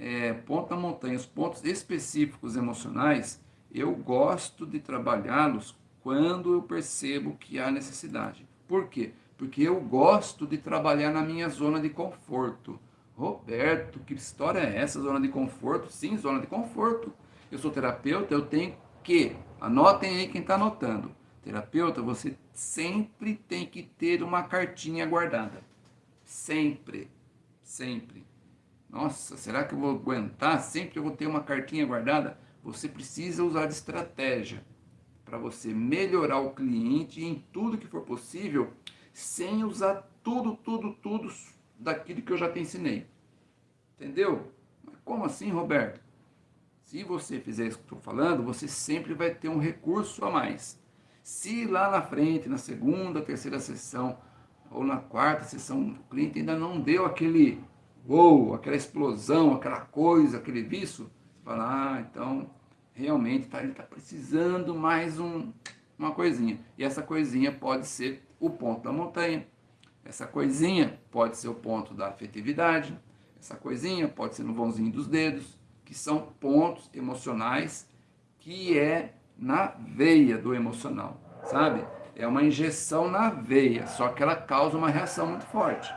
é, ponto da montanha, os pontos específicos emocionais, eu gosto de trabalhá-los quando eu percebo que há necessidade. Por quê? Porque eu gosto de trabalhar na minha zona de conforto. Roberto, que história é essa, zona de conforto? Sim, zona de conforto. Eu sou terapeuta, eu tenho que, anotem aí quem está anotando, terapeuta, você sempre tem que ter uma cartinha guardada. Sempre, sempre. Nossa, será que eu vou aguentar? Sempre eu vou ter uma cartinha guardada? Você precisa usar de estratégia para você melhorar o cliente em tudo que for possível, sem usar tudo, tudo, tudo daquilo que eu já te ensinei. Entendeu? Mas como assim, Roberto? Se você fizer isso que estou falando, você sempre vai ter um recurso a mais. Se lá na frente, na segunda, terceira sessão, ou na quarta sessão, o cliente ainda não deu aquele uou, aquela explosão, aquela coisa, aquele vício, você fala, ah, então realmente tá, ele está precisando mais um, uma coisinha. E essa coisinha pode ser o ponto da montanha, essa coisinha pode ser o ponto da afetividade, essa coisinha pode ser no vãozinho dos dedos, que são pontos emocionais que é na veia do emocional, sabe? É uma injeção na veia, só que ela causa uma reação muito forte.